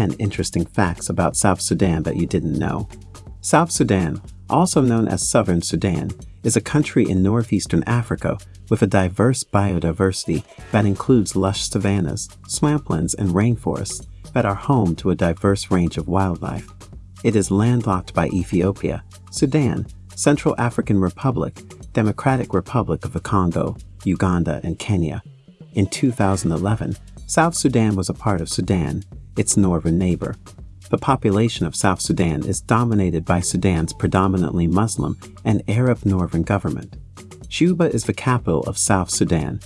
10 interesting facts about South Sudan that you didn't know. South Sudan, also known as Southern Sudan, is a country in northeastern Africa with a diverse biodiversity that includes lush savannas, swamplands, and rainforests that are home to a diverse range of wildlife. It is landlocked by Ethiopia, Sudan, Central African Republic, Democratic Republic of the Congo, Uganda, and Kenya. In 2011, South Sudan was a part of Sudan, its northern neighbor. The population of South Sudan is dominated by Sudan's predominantly Muslim and Arab northern government. Juba is the capital of South Sudan.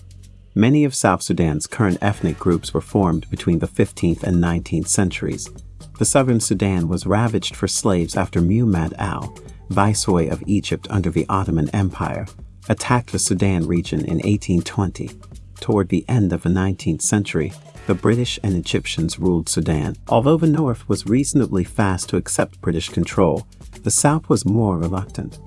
Many of South Sudan's current ethnic groups were formed between the 15th and 19th centuries. The southern Sudan was ravaged for slaves after Muhammad Ali, viceroy of Egypt under the Ottoman Empire, attacked the Sudan region in 1820. Toward the end of the 19th century, the British and Egyptians ruled Sudan. Although the North was reasonably fast to accept British control, the South was more reluctant.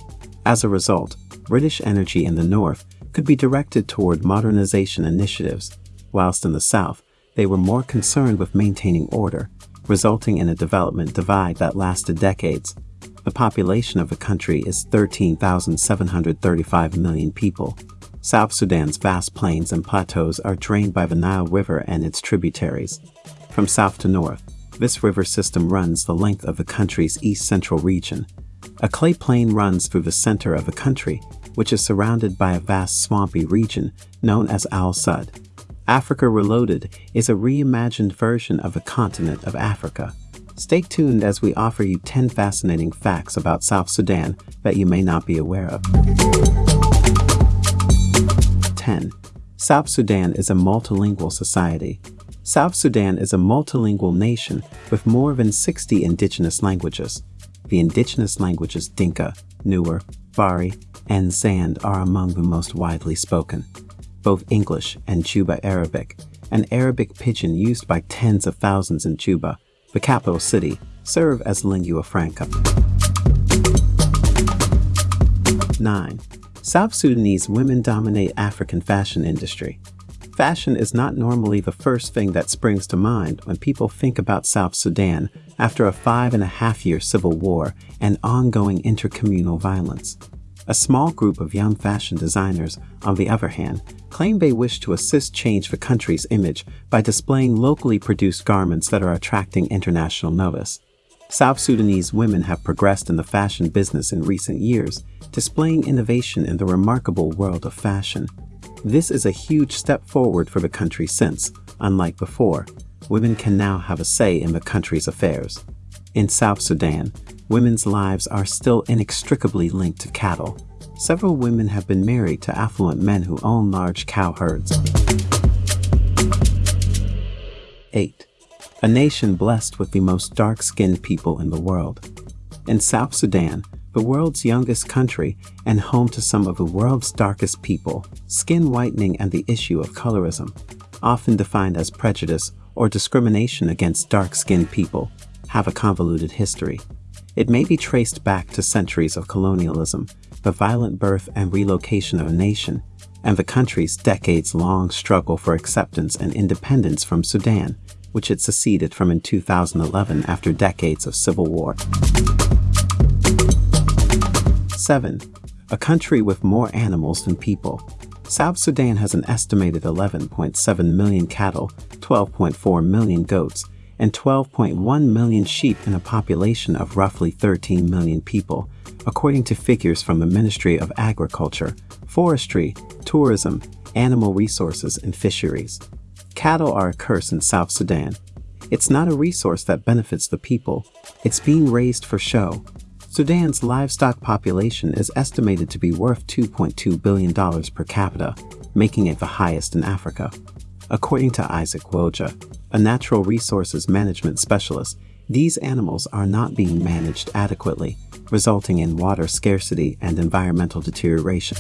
As a result, British energy in the North could be directed toward modernization initiatives, whilst in the South, they were more concerned with maintaining order, resulting in a development divide that lasted decades. The population of the country is 13,735 million people, South Sudan's vast plains and plateaus are drained by the Nile River and its tributaries. From south to north, this river system runs the length of the country's east-central region. A clay plain runs through the center of the country, which is surrounded by a vast swampy region known as Al Sud. Africa Reloaded is a reimagined version of the continent of Africa. Stay tuned as we offer you 10 fascinating facts about South Sudan that you may not be aware of. 10. South Sudan is a multilingual society. South Sudan is a multilingual nation with more than 60 indigenous languages. The indigenous languages Dinka, Nuer, Bari, and Zande are among the most widely spoken. Both English and Juba Arabic, an Arabic pidgin used by tens of thousands in Juba, the capital city, serve as lingua franca. 9. South Sudanese women dominate African fashion industry. Fashion is not normally the first thing that springs to mind when people think about South Sudan after a five and a half year civil war and ongoing intercommunal violence. A small group of young fashion designers, on the other hand, claim they wish to assist change the country's image by displaying locally produced garments that are attracting international notice. South Sudanese women have progressed in the fashion business in recent years, displaying innovation in the remarkable world of fashion. This is a huge step forward for the country since, unlike before, women can now have a say in the country's affairs. In South Sudan, women's lives are still inextricably linked to cattle. Several women have been married to affluent men who own large cow herds. 8 a nation blessed with the most dark-skinned people in the world. In South Sudan, the world's youngest country and home to some of the world's darkest people, skin whitening and the issue of colorism, often defined as prejudice or discrimination against dark-skinned people, have a convoluted history. It may be traced back to centuries of colonialism, the violent birth and relocation of a nation, and the country's decades-long struggle for acceptance and independence from Sudan, which it seceded from in 2011 after decades of civil war. 7. A country with more animals than people. South Sudan has an estimated 11.7 million cattle, 12.4 million goats, and 12.1 million sheep in a population of roughly 13 million people, according to figures from the Ministry of Agriculture, Forestry, Tourism, Animal Resources, and Fisheries. Cattle are a curse in South Sudan. It's not a resource that benefits the people. It's being raised for show. Sudan's livestock population is estimated to be worth $2.2 billion per capita, making it the highest in Africa. According to Isaac Woja, a natural resources management specialist, these animals are not being managed adequately, resulting in water scarcity and environmental deterioration.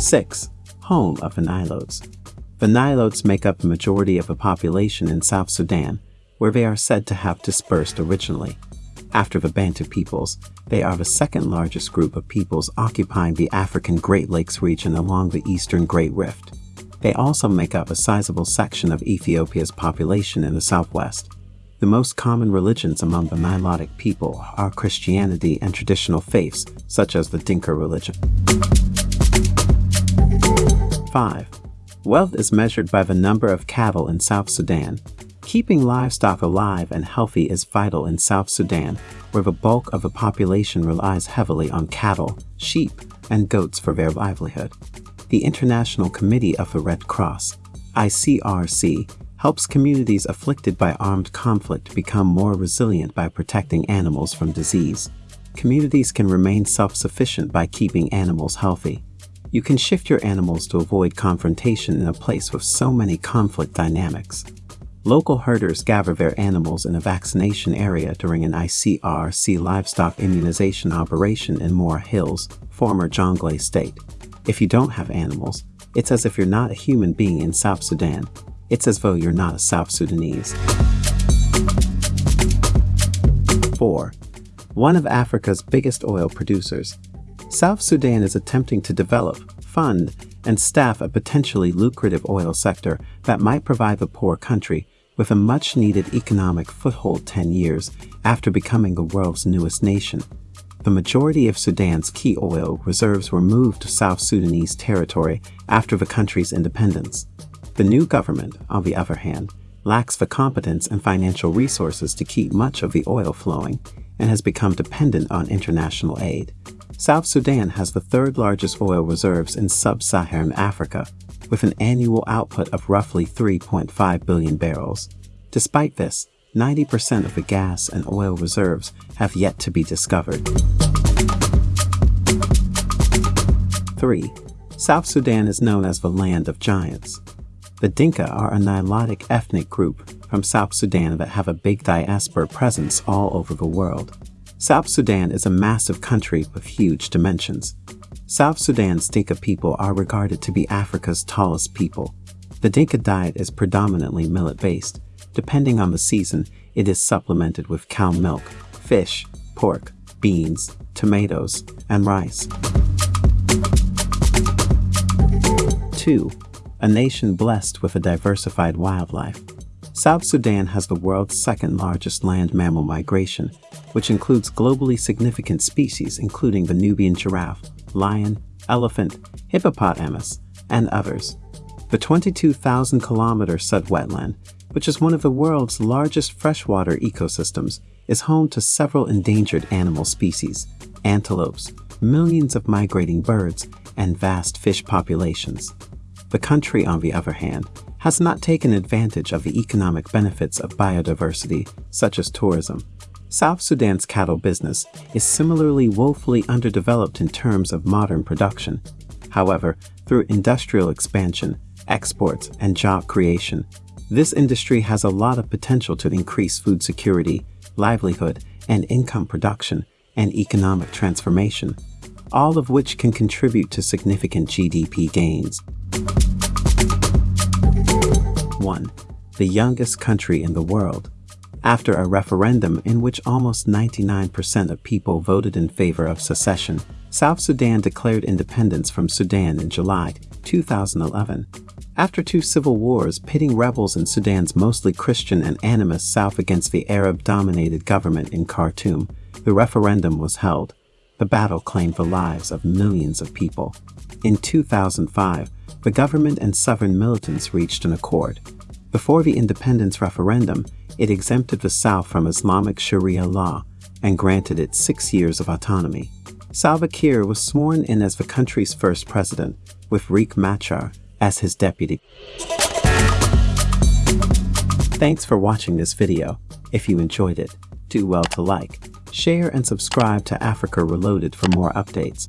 6 home of the Nilotes. The Nilotes make up the majority of the population in South Sudan, where they are said to have dispersed originally. After the Bantu peoples, they are the second largest group of peoples occupying the African Great Lakes region along the eastern Great Rift. They also make up a sizable section of Ethiopia's population in the southwest. The most common religions among the Nilotic people are Christianity and traditional faiths, such as the Dinka religion. 5. Wealth is measured by the number of cattle in South Sudan. Keeping livestock alive and healthy is vital in South Sudan, where the bulk of the population relies heavily on cattle, sheep, and goats for their livelihood. The International Committee of the Red Cross, ICRC, helps communities afflicted by armed conflict become more resilient by protecting animals from disease. Communities can remain self-sufficient by keeping animals healthy. You can shift your animals to avoid confrontation in a place with so many conflict dynamics. Local herders gather their animals in a vaccination area during an ICRC livestock immunization operation in Moore Hills, former Jonglei state. If you don't have animals, it's as if you're not a human being in South Sudan, it's as though you're not a South Sudanese. 4. One of Africa's biggest oil producers. South Sudan is attempting to develop, fund, and staff a potentially lucrative oil sector that might provide the poor country with a much-needed economic foothold 10 years after becoming the world's newest nation. The majority of Sudan's key oil reserves were moved to South Sudanese territory after the country's independence. The new government, on the other hand, lacks the competence and financial resources to keep much of the oil flowing and has become dependent on international aid. South Sudan has the third largest oil reserves in sub-Saharan Africa, with an annual output of roughly 3.5 billion barrels. Despite this, 90% of the gas and oil reserves have yet to be discovered. 3. South Sudan is known as the Land of Giants. The Dinka are a Nilotic ethnic group from South Sudan that have a big diaspora presence all over the world. South Sudan is a massive country with huge dimensions. South Sudan's Dinka people are regarded to be Africa's tallest people. The Dinka diet is predominantly millet-based. Depending on the season, it is supplemented with cow milk, fish, pork, beans, tomatoes, and rice. 2 a nation blessed with a diversified wildlife. South Sudan has the world's second largest land mammal migration, which includes globally significant species including the Nubian giraffe, lion, elephant, hippopotamus, and others. The 22,000 kilometer Sud wetland, which is one of the world's largest freshwater ecosystems, is home to several endangered animal species, antelopes, millions of migrating birds, and vast fish populations. The country, on the other hand, has not taken advantage of the economic benefits of biodiversity, such as tourism. South Sudan's cattle business is similarly woefully underdeveloped in terms of modern production. However, through industrial expansion, exports, and job creation, this industry has a lot of potential to increase food security, livelihood, and income production, and economic transformation, all of which can contribute to significant GDP gains. 1. The youngest country in the world. After a referendum in which almost 99% of people voted in favor of secession, South Sudan declared independence from Sudan in July 2011. After two civil wars pitting rebels in Sudan's mostly Christian and animist south against the Arab-dominated government in Khartoum, the referendum was held. The battle claimed the lives of millions of people. In 2005, the government and southern militants reached an accord. Before the independence referendum, it exempted the South from Islamic Sharia law and granted it six years of autonomy. Salva Kiir was sworn in as the country's first president, with Riek Machar as his deputy. Thanks for watching this video. If you enjoyed it, do well to like, share and subscribe to Africa Reloaded for more updates.